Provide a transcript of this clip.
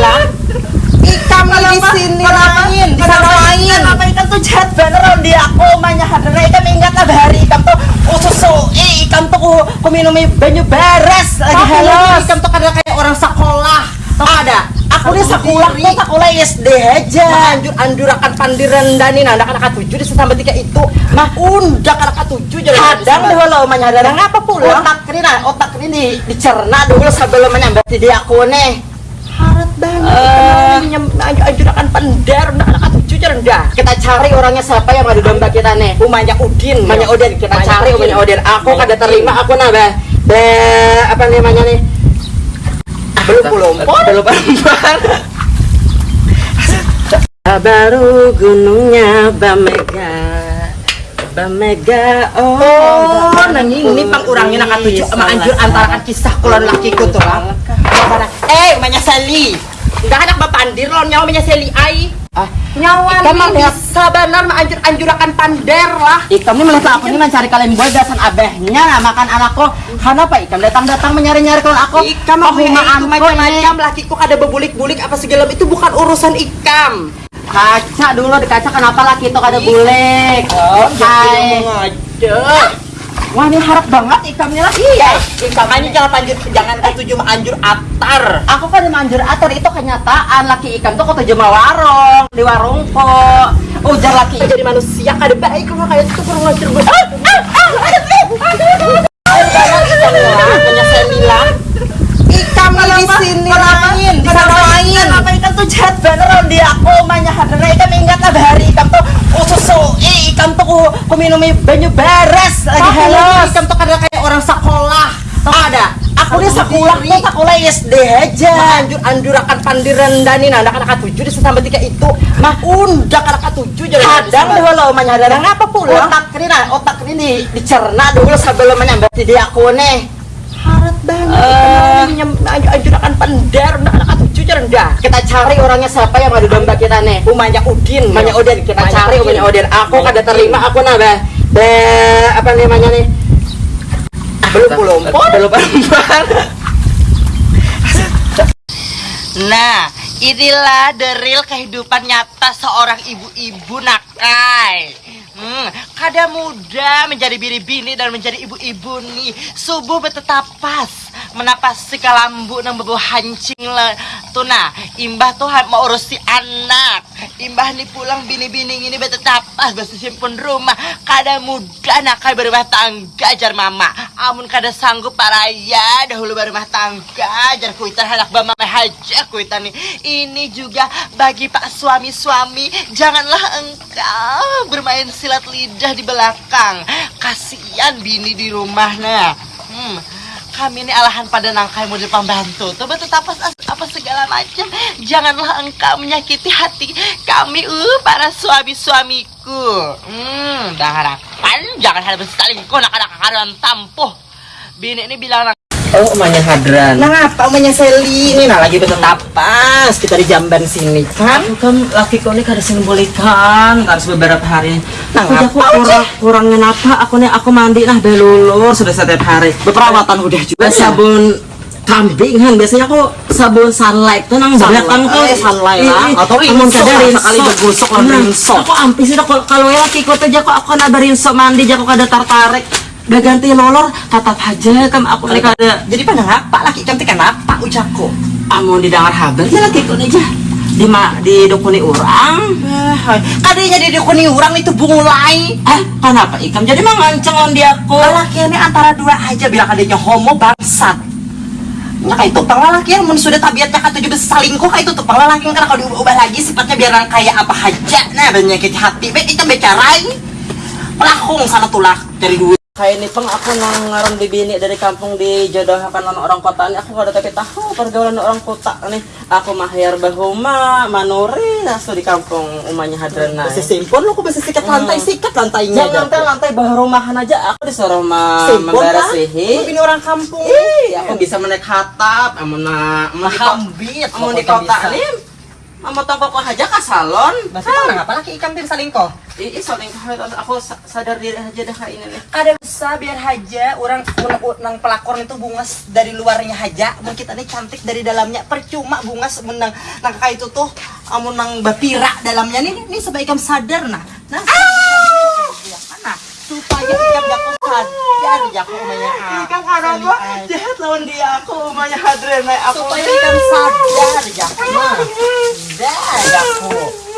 bilang ikam nih di sini lain di sana lain Kenapa ikan tuh jahat beneran di aku Manya hadana ikan ingat lah hari ikan tuh Usus eh ikan tuh ku, ku minum banyu beres lagi. Tapi halos. ikam tuh kada kayak orang sekolah. Tau ada? Aku nih sekolah tuh sekolah SD aja. Anjur anjurakan pandiran dani nah anak-anak tujuh di sampai tiga itu. Mah. Undak anak tujuh jadi Kadang deh lo Manya hadana ngapa pulang Otak ini nah otak ini di, dicerna dulu sebelum menyambat di aku nih banget uh, anjurakan pandar anak tujuh jadi dah kita cari orangnya siapa yang madu domba kita nih? Umanya Udin. Umanya Udin. Kita Umanya cari umanya Udin. Aku kada terima aku nah be, apa namanya nih? Belum belum belum baru gunungnya Bamega Bamega oh, Oh, nang ini pang urangnya nak tujuh sama anjur antara kisah kulon lakiku tuh eh umanya Sally enggak anak bapandir lo nyawa umanya Sally ai. Ah, nyawa mah lihat- bisa benar mah anjur anjurakan pander lah. Ikam ini melihat aku ini mencari kalian buat dasan abehnya makan anakku kenapa Ikam datang-datang menyari-nyari kalau aku? Ikam mah itu ko macam-macam lakiku kada bebulik-bulik apa segala itu bukan urusan ikam. kaca dulu di kaca kenapa laki itu kada bulik. Oh, Hai. ngajak. Wah ini harap banget ikamnya lah Iya, ikam aja jangan anjur jangan ketujuh mah anjur atar. aku kan manjur atur itu kenyataan laki ikam tuh kota jema warung di warung kok ujar laki Jadi manusia kada baik kalau kayak itu kurang gue. Ah, ah, ah, aduh, eh. Punya saya bilang ikam nih di sini lain di sana lain. Kenapa ikan tuh jahat beneran di aku Manya hadana ikan ingat lah hari ikan tuh usus eh ikan tuh ku, ku minum banyu beres lagi Tapi halos ikam tuh kada kayak orang sekolah. Tau ada? Aku nih sekolah tuh sekolah SD aja. Anjur anjurakan pandiran dani. Nah anak-anak tujuh di sampai tiga itu. Mah undak anak tujuh jadi kadang deh lo Manya hadana ngapa pulang otak ini nah otak ini di, dicerna dulu sebelum menyambat di aku nih. Harat banget Eh. uh, anjurakan pandar. Anak tujuh jadi dah kita cari orangnya siapa yang madu domba kita nih? Umanya Udin. Umanya Udin. Kita Umanya cari umanya Udin. Aku kada Udin. terima aku nah be, apa namanya nih? Belum belum belum Nah, inilah the real kehidupan nyata seorang ibu-ibu nakai. Hmm, kada mudah menjadi bini-bini dan menjadi ibu-ibu nih. Subuh betetapas, menapas si kalambu nang bebu hancing lah. Tuh nah, imbah tuh mau urus si anak. Imbah nih pulang bini-bini ini betetapas, besi simpun rumah. Kada mudah nakai berumah tangga jar mama. Amun kada sanggup paraya dahulu berumah tangga jar kuitan anak bama haja kuitan nih. Ini juga bagi pak suami-suami janganlah engkau bermain silat lidah di belakang. Kasihan bini di rumah nah. Hmm. Kami ini alahan pada nangkai model pembantu Tuh betul apa, apa segala macam. Janganlah engkau menyakiti hati kami uh, para suami-suamiku. Hmm, dah harapan. Jangan ada berselingkuh nak-nak karuan tampuh. Bini ini bilang oh umanya hadran. Nah ngapa umanya Sally? Ini nah lagi betetapas kita di jamban sini kan? Aku kan laki kau ini kada sing bolehkan harus beberapa hari. Nah, aku ngapa, kurang kurangnya apa? Aku nih aku mandi nah belulur sudah setiap hari. Beperawatan udah juga. Sabun kambing kan biasanya aku sabun sunlight tuh nang belakang tuh eh, sunlight lah. Atau rinso sekali bergosok lah rinso. aku ampis sih kalau kalau ya laki kau tuh jako aku nada rinso mandi jako kada tertarik. Udah ganti lolor tatap aja kan aku nih kada jadi pada ngapa laki cantik kenapa ucapku. Amun didengar haber ya laki kau aja. Di ma di dukuni orang Ah, kadenya di dukuni orang itu bungulai eh kenapa ikam? Jadi manganceng on dia aku laki ini antara dua aja bilang kadenya homo bangsat Kayak itu laki yang sudah tabiatnya kata juga selingkuh kayak itu tuh laki karena kalau diubah lagi sifatnya biar kayak apa aja. Nah penyakit hati baik itu bicarain pelakung sana tulak dari duit kayak ini peng aku nang ngaron di bini dari kampung di jodohkan sama orang kota ini aku kada tapi tahu pergaulan orang kota nih aku mahir bahuma manuri nasu di kampung umanya hadrana. Besi simpon lu kok bisa sikat lantai sikat lantainya jangan lantai lantai bah rumahan aja aku disuruh ma kan? Bini orang kampung. Ih, aku bisa menaik hatap amun na amun di kota Mahambit amun di kota nih Mama tongkok aja ke salon. Berarti mana ngapa laki ikan tim salingkoh? Ih, soalnya aku sa- sadar diri aja dah ini. Kada bisa biar haja orang nang pelakor itu bungas dari luarnya haja. Mun kita ini cantik dari dalamnya. Percuma bungas mun nang itu tuh amun nang bapira dalamnya. Nih nih sebaiknya sadar nah. Nah mana supaya ikam jago sadar. Jago umanya jahat lawan dia. Aku umanya Hadrena aku supaya ikam sadar. jago